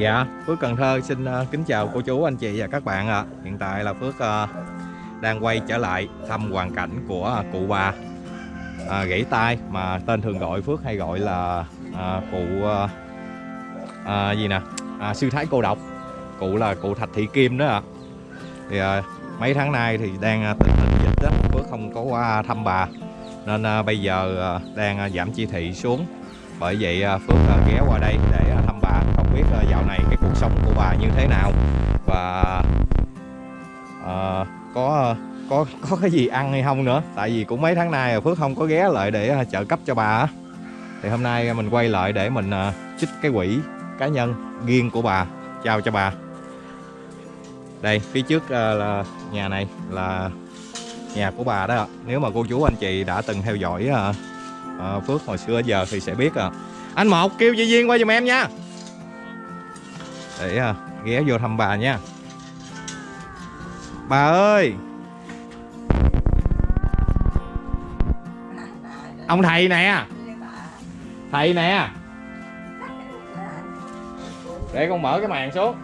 Dạ, Phước Cần Thơ xin ờ, kính chào cô chú, anh chị và các bạn ạ. Hiện tại là Phước ờ, đang quay trở lại thăm hoàn cảnh của ờ, cụ bà à, gãy tay mà tên thường gọi Phước hay gọi là à, cụ à, gì nè, à, sư thái cô độc. Cụ là cụ Thạch Thị Kim đó ạ. Thì à, mấy tháng nay thì đang tình hình dịch đó, Phước không có qua thăm bà nên à, bây giờ à, đang giảm chỉ thị xuống. Bởi vậy à, Phước à, ghé qua đây để không biết là dạo này cái cuộc sống của bà như thế nào. Và uh, có ờ, có có cái gì ăn hay không nữa? Tại vì cũng mấy tháng nay Phước không có ghé lại để trợ cấp cho bà thì hôm nay mình quay lại để mình chích trích cái quỹ cá nhân riêng của bà. Trao cho bà. Đây phía trước là nhà này là nhà của bà đó nếu mà cô chú anh chị đã từng theo dõi Phước hồi xưa giờ thì sẽ biết à. anh một kêu chị Duyên qua giùm em nha để à, ghé vô thăm bà nha. Bà ơi! Ông thầy nè! Thầy nè! Để con mở cái màn xuống.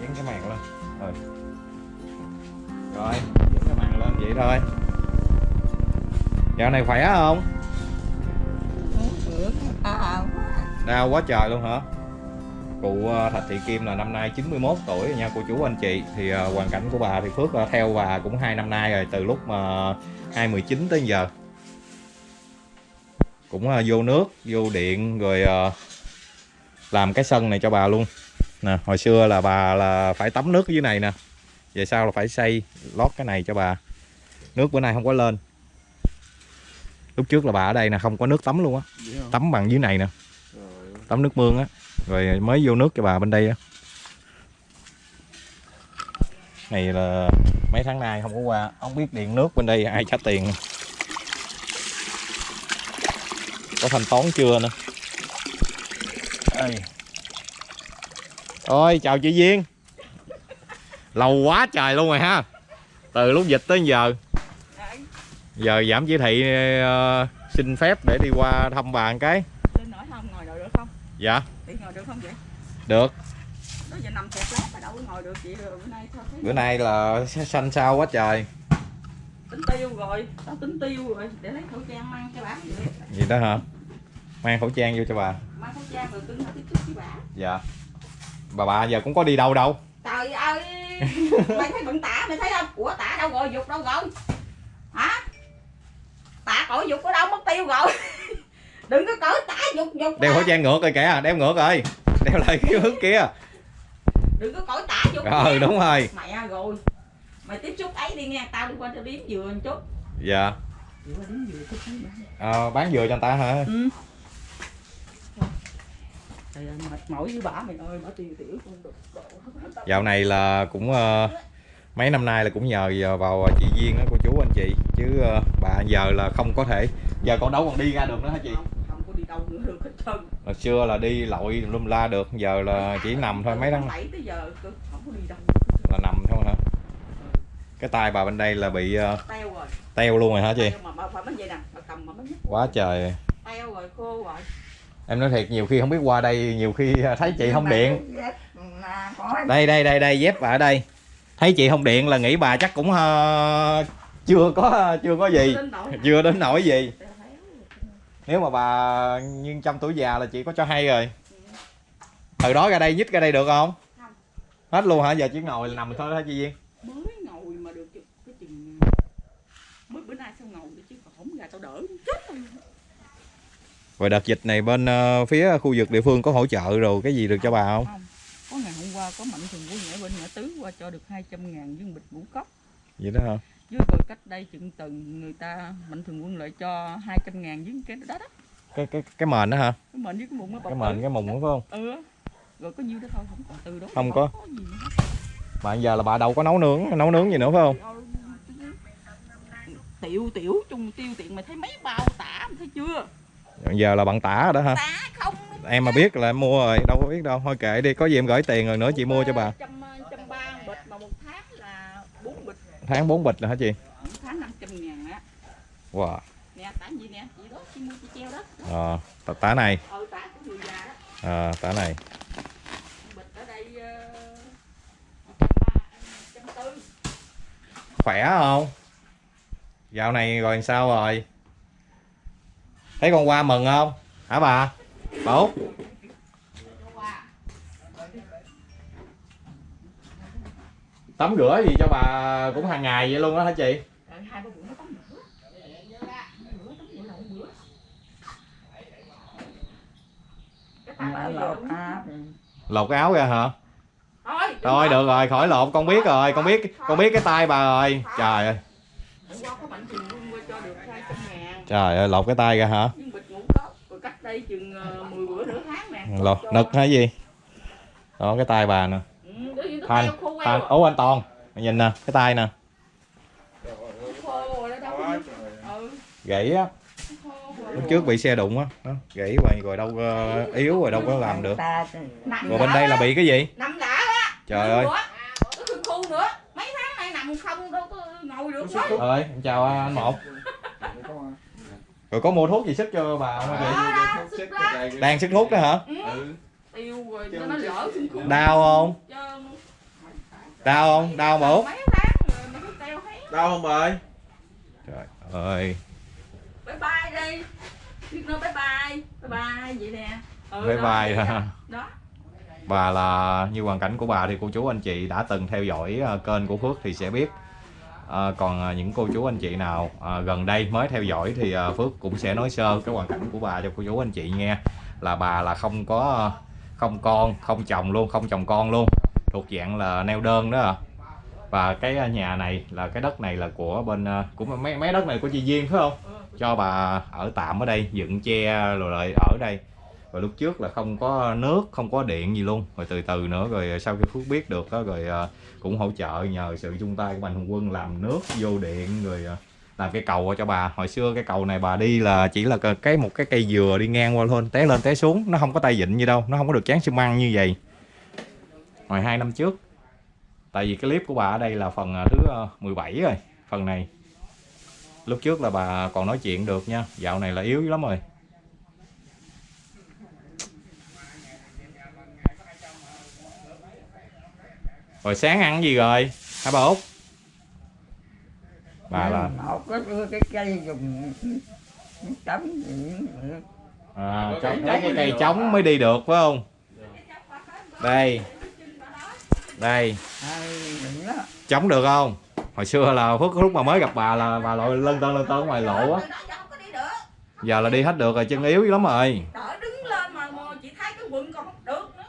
Dán cái màn lên. Rồi. Rồi dán cái màn lên, vậy thôi. Dạo này khỏe không? Đau quá trời luôn hả? Cụ ờ, Thạch Thị Kim là năm nay 91 tuổi rồi nha cô chú anh chị. Thì ờ, hoàn cảnh của bà thì Phước ờ, theo bà cũng hai năm nay rồi từ lúc mà 2019 tới giờ. Cũng vô nước vô điện rồi làm cái sân này cho bà luôn. Nè hồi xưa là bà là phải tắm nước ở dưới này nè. Về sau là phải xây lót cái này cho bà. Nước bữa nay không có lên. Lúc trước là bà ở đây nè không có nước tắm luôn á. Tắm bằng dưới này nè tắm nước mương á. Rồi mới vô nước cho bà bên đây á. Này là mấy tháng nay không có qua không biết điện nước bên đây ai trả tiền. Có thanh toán chưa nữa đây ôi chào chị Duyên. Lâu quá trời luôn rồi ha. Từ lúc dịch tới giờ. Giờ giảm chỉ thị uh, xin phép để đi qua thăm bà một cái Linh nói không ngồi được được không? Dạ Chị ngồi được không vậy? được giờ nằm kẹt lát mà đâu có ngồi được chị bữa nay sao thấy bữa nay là xanh xao quá trời tính tiêu rồi, tao tính tiêu rồi để lấy khẩu trang mang cho bà vậy. gì đó hả mang khẩu trang vô cho bà Mang khẩu trang rồi cưng tiếp xúc với bà. dạ bà bà giờ cũng có đi đâu đâu Trời ơi, mày thấy bận tả mày thấy không? Ủa tả đâu rồi, dục đâu rồi? Hả? Tả cõi dục ở đâu mất tiêu rồi? Đừng có cởi tả dục dục. đeo khẩu trang ngược rồi kìa đeo ngược rồi đeo lại cái hướng kia Đừng có cởi tả dục. ờ nha. đúng rồi Mẹ rồi. Mày tiếp xúc ấy đi nha, tao đi qua cho điếm dừa một chút. dạ. Ờ, bán dừa cho người ta hả Ừ. Trời ơi, mệt mỏi với bà mày ơi, bà tiêu tiểu đục độ. dạo này là cũng ờ, mấy năm nay là cũng nhờ vào chị Duyên đó cô chú anh chị chứ ờ, bà giờ là không có thể giờ con đâu còn đi ra được nữa hả chị Không, hồi xưa là đi lội lum la được giờ là chỉ nằm thôi mấy tháng bảy tới giờ cơ, không có đi đâu. là nằm thôi hả? Cái tay bà bên đây là bị ờ, Teo rồi. teo luôn rồi hả chị? Mà nè, quá trời. Teo rồi, khô rồi. em nói thiệt nhiều khi không biết qua đây nhiều khi thấy chị không điện. Đây đây đây đây dép bà ở đây. Thấy chị không điện là nghĩ bà chắc cũng ờ, chưa có chưa có gì. Chưa đến nỗi gì. Nếu mà bà nhưng trong tuổi già là chị có cho hay rồi từ đó ra đây nhích ra đây được không Không. hết luôn hả giờ chỉ ngồi là nằm thôi hả chị Duyên Mới ngồi mà được cái chừng mới bữa nay sao ngồi được chứ còn không ra tao đỡ chết rồi. rồi đợt dịch này bên ờ, phía khu vực địa phương có hỗ trợ rồi cái gì được cho bà không Không. Có ngày hôm qua có mạnh thường quân ở bên ngã tứ qua cho được 200 ngàn viên bịch ngũ cốc. vậy đó hả Với rồi cách đây chừng tuần người ta mạnh thường quân lại cho 200 ngàn với cái đó đó. cái cái cái mền đó hả Cái mền với cái bọc cái mền cái mùng đó phải không Ừ. Rồi có nhiêu đó thôi, không còn từ đó. Không có. gì nữa. mà giờ là bà đâu có nấu nướng nấu nướng gì nữa phải không Tiểu tiểu chung tiêu tiện mày thấy mấy bao tả mày thấy chưa? giờ là bạn tả rồi đó hả Tả không em mà biết là em mua rồi đâu có biết đâu thôi kệ đi có gì em gửi tiền rồi nữa chị mua cho bà trăm trăm ba bịch mà một tháng là bốn bịch tháng 4 bịch rồi hả chị? Một tháng 500 ngàn á. Wow. Nè tả gì nè? Chị đó chị mua chị treo đó. Ờ tả- tả này. Ờ tả của người già đó. À, tả này. Bịch ở đây ờ, trăm tư khỏe không? Dạo này rồi sao rồi? Thấy con qua mừng không? Hả bà? Bà út tắm rửa gì cho bà cũng hàng ngày vậy luôn đó hả chị? Bà lột áo lột cái áo ra hả? Thôi được rồi khỏi lột con biết rồi con biết con biết cái tay bà rồi. trời ơi. Trời ơi lột cái tay ra hả? Ờ, 10 bữa nửa tháng nè. Lột nực hay gì? Đó cái tay bà nè ừ, Thanh, à. ố anh toàn. Mày nhìn nè cái tay nè. Rồi ừ gãy á. Rồi. lúc trước bị xe đụng á. Đó, gãy rồi rồi đâu có yếu rồi đâu có làm được. Rồi bên đây là bị cái gì? Nằm đã á trời ơi. mấy tháng nay nằm không đâu có ngồi được quá ơi em chào anh một. Rồi có mua thuốc gì sức cho bà không? Hả chị đang sức thuốc đó hả? Ừ. tiêu rồi nó lỡ đau không? Trơn. Đau không? Đau không út? Mấy tháng rồi mà nó teo hết Đau không bà ơi? trời ơi. Bye bye đi. Biết nói bye bye. Bye bye vậy nè. Ừ, bye đó, bye vậy đó. đó. bà là như hoàn cảnh của bà thì cô chú anh chị đã từng theo dõi ờ, kênh của Phước thì sẽ biết. Ờ, còn ờ, những cô chú anh chị nào ờ, gần đây mới theo dõi thì ờ, Phước cũng sẽ nói sơ cái hoàn cảnh của bà cho cô chú anh chị nghe. Là bà là không có không con không chồng luôn không chồng con luôn thuộc dạng là neo đơn đó à. Và cái à, nhà này là, cái đất này là của bên à, của mấy mấy đất này của chị Duyên, phải không? Cho bà ở tạm ở đây, dựng che rồi lại ở đây. Rồi lúc trước là không có nước, không có điện gì luôn. Rồi từ từ nữa rồi à, sau khi phước biết được đó rồi cũng hỗ trợ nhờ sự chung tay của mạnh thường quân làm nước, vô điện rồi làm cái cầu cho bà. Hồi xưa cái cầu này bà đi là chỉ là cái một cái cây dừa đi ngang qua thôi té lên té xuống. Nó không có tay vịn như đâu, nó không có được chán xi măng như vậy hồi hai năm trước. Tại vì cái clip của bà ở đây là phần à, thứ à, 17 rồi phần này. Lúc trước là bà còn nói chuyện được nha dạo này là yếu lắm rồi. Rồi sáng ăn gì rồi? Hả bà út? Bà là một cái cái cây dùng tấm gì à, trái cái cây trống mới đi được phải không? Đây đây. Chống được không? Hồi xưa là phước lúc mà mới gặp bà là bà lội lân tân lân tân ngoài lộ á. Giờ là đi hết được rồi chân yếu lắm rồi. Đỡ đứng lên mà, mà chị thấy cái quần còn không được nữa.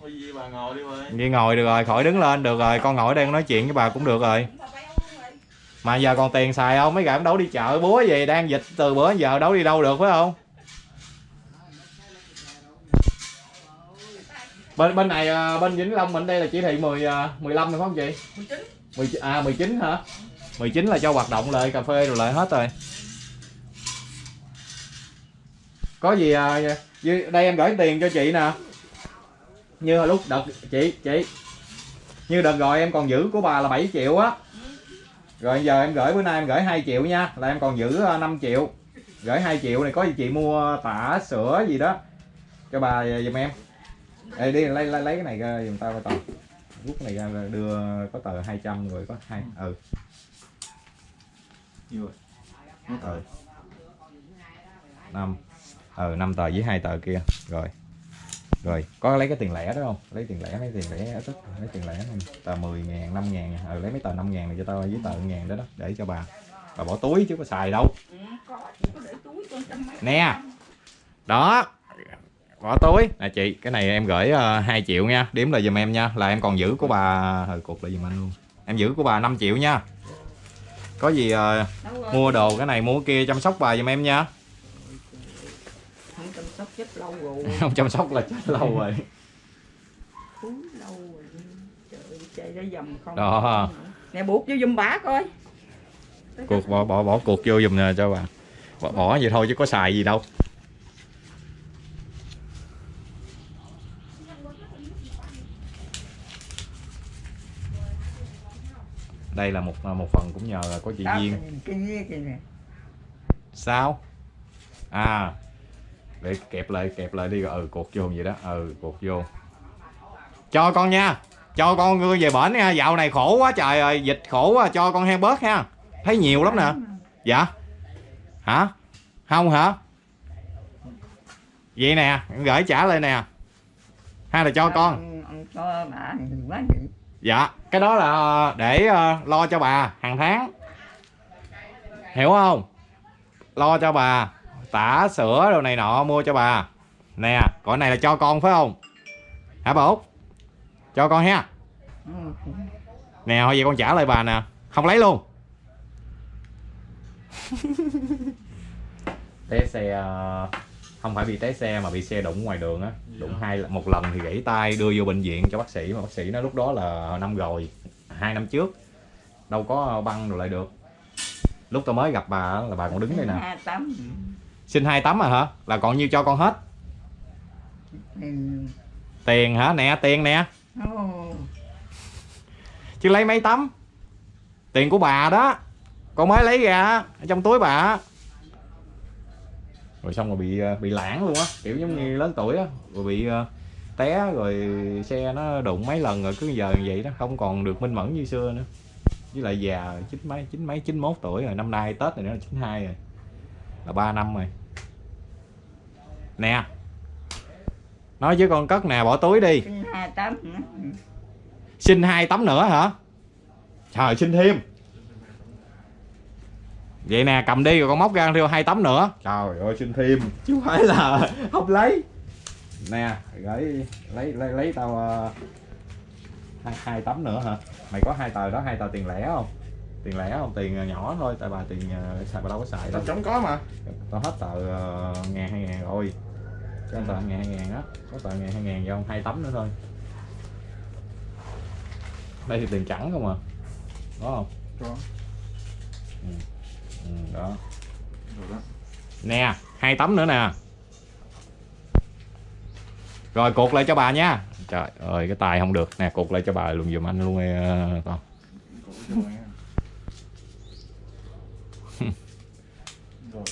Thôi gì bà ngồi đi ngồi được rồi khỏi đứng lên được rồi con ngồi đây con nói chuyện với bà cũng được rồi. Mà giờ còn tiền xài không? Mấy gã đấu đi chợ búa gì đang dịch từ bữa giờ đấu đi đâu được phải không bên bên này à, bên Vĩnh Long mình đây là chỉ thị 10 à, 15 rồi phải không chị? 19 10, à 19 hả? 19 là cho hoạt động lại cà phê rồi lại hết rồi. Có gì à, đây em gửi tiền cho chị nè. Như hồi lúc đợt chị chị như đợt rồi em còn giữ của bà là 7 triệu á. Rồi giờ em gửi bữa nay em gửi 2 triệu nha là em còn giữ à, 5 triệu. Gửi 2 triệu này có gì chị mua tả sữa gì đó cho bà giùm em Ê, đi lấy lấy lấy cái này ra giùm tao coi tao. Rút cái này ra đưa có tờ 200 rồi có hai ừ. Nhiêu rồi? ừ. Năm. Ừ năm tờ với hai tờ kia. Rồi. Rồi có lấy cái tiền lẻ đó không? Lấy tiền lẻ lấy tiền lẻ tức lấy tiền lẻ không? Tờ 10 ngàn 5 ngàn. Ừ, lấy mấy tờ 5 ngàn này cho tao với tờ ngàn đó đó để cho bà. Bà bỏ túi chứ có xài đâu. Ừ, có chị có để túi con trăm mấy nè. đó bỏ túi. Nè chị cái này em gửi uh, 2 triệu nha. Đếm lại giùm em nha. Là em còn giữ của bà hồi cục lại giùm anh luôn. Em giữ của bà 5 triệu nha. Có gì ờ, rồi? mua đồ cái này mua cái kia chăm sóc bà giùm em nha. Không chăm sóc chết lâu rồi không chăm sóc là chết lâu rồi. Lâu rồi trời ơi, chạy ra dầm không đó. Nè buộc vô giùm bả coi. Cuộc bỏ bỏ bỏ cuộc vô giùm nè cho bà. Bỏ, bỏ vậy thôi chứ có xài gì đâu đây là một một phần cũng nhờ có chị Duyên. sao? À để kẹp lại kẹp lại đi rồi ừ cột vô vậy đó ừ cột vô. Cho con nha cho con về bển nha dạo này khổ quá trời ơi dịch khổ quá cho con hen bớt ha. Thấy nhiều lắm nè. Dạ. Hả? Không hả? Vậy nè gửi trả lại nè. Hay là cho con. cho bà quá dạ. Cái đó là để ờ, lo cho bà hàng tháng. Hiểu không? Lo cho bà tả sữa đồ này nọ mua cho bà. Nè còn này là cho con phải không? Hả bà út? Cho con ha. Nè thôi vậy con trả lại bà nè. Không lấy luôn. Té xe uh, không phải bị té xe mà bị xe đụng ngoài đường á. Đụng hai một lần thì gãy tay đưa vô bệnh viện cho bác sĩ mà bác sĩ nói lúc đó là năm rồi hai năm trước. Đâu có băng rồi lại được. Lúc tôi mới gặp bà á, là bà còn đứng đây nè. Hai tấm. xin hai tấm à hả? Là còn nhiêu cho con hết? Ừ. tiền hả? Nè tiền nè. Chứ lấy mấy tấm? Tiền của bà đó. Con mới lấy ra ở trong túi bà rồi xong rồi bị ờ, bị lãng luôn á. Kiểu giống như lớn tuổi á rồi bị ờ, té rồi xe nó đụng mấy lần rồi cứ giờ như vậy đó không còn được minh mẫn như xưa nữa. Với lại già chín mấy chín mấy chín mốt tuổi rồi năm nay tết này nữa là chín hai rồi là ba năm rồi. Nè nói chứ con cất nè bỏ túi đi. Xin hai tấm. nữa. Xin hai tấm nữa hả? Trời xin thêm vậy nè cầm đi rồi con móc ra theo hai tấm nữa. Trời ơi xin thêm. Chứ không phải là không lấy. Nè gửi lấy lấy lấy tao ờ, hai, hai tấm nữa hả? Mày có hai tờ đó hai tờ tiền lẻ không? Tiền lẻ không? Tiền ờ, nhỏ thôi tại bà tiền ờ, xài bà đâu có xài đâu. Tao chống có mà. Tao hết tờ ờ, ngàn hai ngàn rồi. Cho anh tờ ngàn hai ngàn đó có tờ ngàn hai ngàn cho ông hai tấm nữa thôi. Đây thì tiền trắng không à? Có không? Có. Ừ, đó. Rồi đó. Nè hai tấm nữa nè. Rồi cột lại cho bà nha. Trời ơi cái tài không được. Nè cột lại cho bà luôn giùm anh luôn con.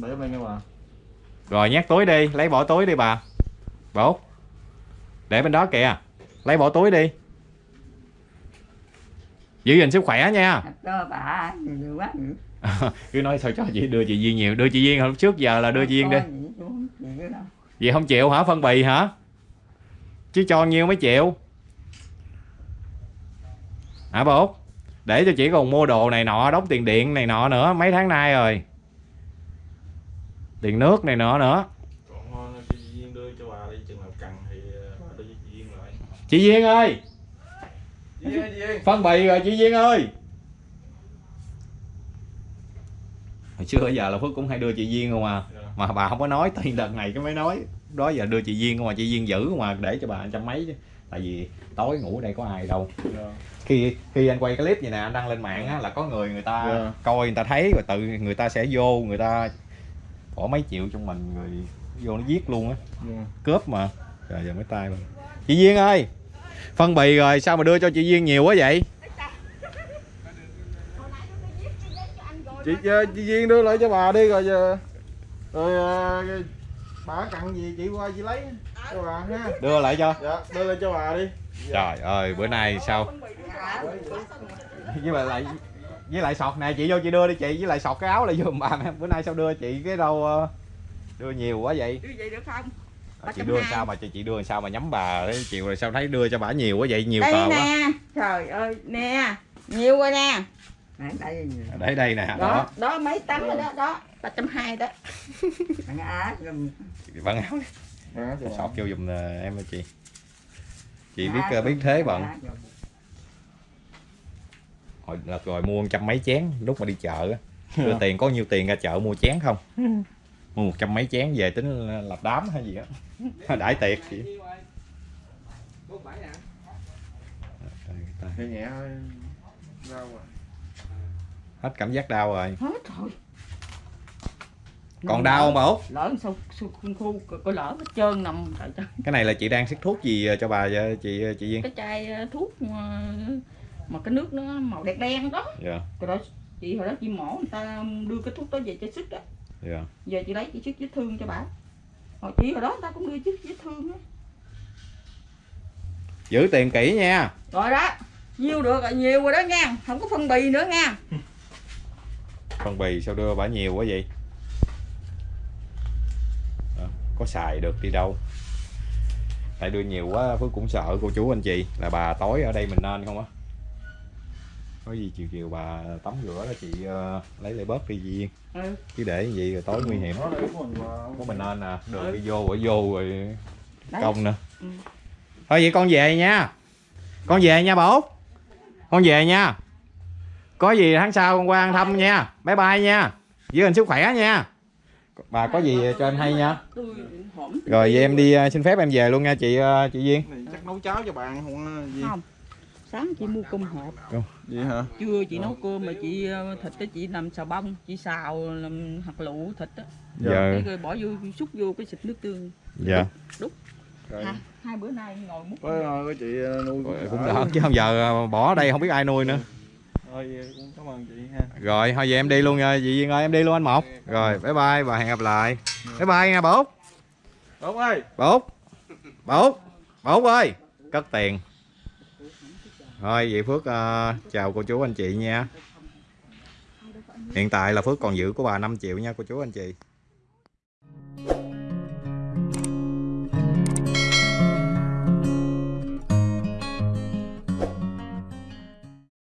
Rồi bên nha bà. Rồi nhét túi đi. Lấy bỏ túi đi bà. Bà út. Để bên đó kìa. Lấy bỏ túi đi. Giữ gìn sức khỏe nha. Bà. Quá cứ nói sao cho chị đưa chị Duyên nhiều đưa chị Duyên hồi trước giờ là đưa chị Duyên đi. Vậy không chịu hả phân bì hả? Chứ cho nhiêu mới chịu. Hả bà út? Để cho chị còn mua đồ này nọ đóng tiền điện này nọ nữa mấy tháng nay rồi. Tiền nước này nọ nữa. Còn thôi chị Duyên đưa cho bà đi Chừng nào cần thì ờ, cho chị Duyên lại. Chị Duyên ơi! Chị Duyên ơi, chị Duyên. Phân bì rồi chị Duyên ơi hồi xưa giờ là Phước cũng hay đưa chị Duyên không à Dạ. mà bà không có nói tiền đợt này cái mới nói đó giờ đưa chị Duyên không à chị Duyên giữ không à để cho bà trăm mấy chứ tại vì tối ngủ đây có ai đâu Dạ. khi khi anh quay cái clip như nè anh đăng lên mạng á là có người người ta Dạ. coi người ta thấy rồi tự người ta sẽ vô người ta bỏ mấy triệu trong mình rồi vô nó giết luôn á Dạ. cướp mà trời giờ mới tay mình chị Duyên ơi phân bì rồi sao mà đưa cho chị Duyên nhiều quá vậy chị chị Duyên đưa lại cho bà đi rồi giờ. Rồi ờ, bà cần gì chị qua chị lấy cho bà ha. Đưa lại cho. Dạ đưa lại cho bà đi. Trời ơi bữa nay sao? Với lại lại với lại sọt nè chị vô chị đưa đi chị với lại sọt cái áo lại giùm bà nè bữa nay sao đưa chị cái đâu ờ, đưa nhiều quá vậy? Như vậy được không? À, chị đưa sao mà chị chị đưa sao mà nhắm bà đấy chịu rồi sao thấy đưa cho bà nhiều quá vậy nhiều đây tờ quá. Nè. Trời ơi, nè. Nhiều rồi nè. Đây, đây đây nè Đó, đó. đó mấy tấm rồi đó, đó. 320 đó. Thằng Á gồm bận áo Dạ, cho bà. sọt vô giùm ờ, em ơi chị. Chị biết ờ, biết thế bận hồi đợt rồi mua trăm mấy chén lúc mà đi chợ á. Đưa tiền có nhiêu tiền ra chợ mua chén không? Mua một trăm mấy chén về tính lập đám hay gì á. Đãi tiệc chị. Nhẹ nhẹ thôi Rau à hết cảm giác đau rồi Hết rồi. còn đau không bà út Lỡ sao sao khu khu có lỡ hết trơn nằm trời trời. cái này là chị đang xức thuốc gì cho bà vậy, chị chị Duyên Cái chai ờ, thuốc mà, mà cái nước nó màu đen đen đó. dạ Rồi đó chị hồi đó chị mổ người ta đưa cái thuốc đó về cho sức á. dạ Giờ chị lấy chị sức vết thương cho bà. hồi chị hồi đó người ta cũng đưa chứ vết thương á giữ tiền kỹ nha rồi đó nhiêu được rồi nhiều rồi đó nha không có phân bì nữa nha Phân bì sao đưa bả nhiều quá vậy? Đó, Có xài được đi đâu? Tại đưa nhiều quá Phước cũng sợ cô chú anh chị Là bà tối ở đây mình nên không á. Có gì chiều chiều bà tắm rửa đó chị ờ, lấy lại bớt đi gì ừ. Chứ để gì rồi tối nguy hiểm. Của mình nên nè Đường Ừ. đi vô bỏ vô rồi Đấy. công nữa. Ừ. Thôi vậy con về nha. Con về nha bố. Con về nha Có gì tháng sau con qua ăn thăm nha. Bye bye nha. Giữ gìn sức khỏe nha. Bà có gì cho anh hay nha. Rồi vậy em đi ờ, xin phép em về luôn nha chị ờ, chị Duyên. Chắc nấu cháo cho bạn không gì? Không sáng chị mua cơm hộp. Gì hả? Trưa chị nấu cơm mà chị ờ, thịt đó chị làm xào bông chị xào làm hạt lựu thịt á. Giờ rồi bỏ vô xúc vô cái xịt nước tương. Dạ. Rồi. Hai, hai bữa nay ngồi múc có có chị nuôi Cũng đỡ. Chứ không giờ bỏ ở đây không biết ai nuôi nữa thôi cũng cảm ơn chị ha. Rồi thôi vậy em đi luôn nha. Chị Duyên ơi em đi luôn anh một Rồi bye bye và hẹn gặp lại. Bye bye nha bố tốt ơi. Bố bố bố ơi cất tiền. Thôi vậy phước ờ, chào cô chú anh chị nha. Hiện tại là phước còn giữ của bà 5 triệu nha cô chú anh chị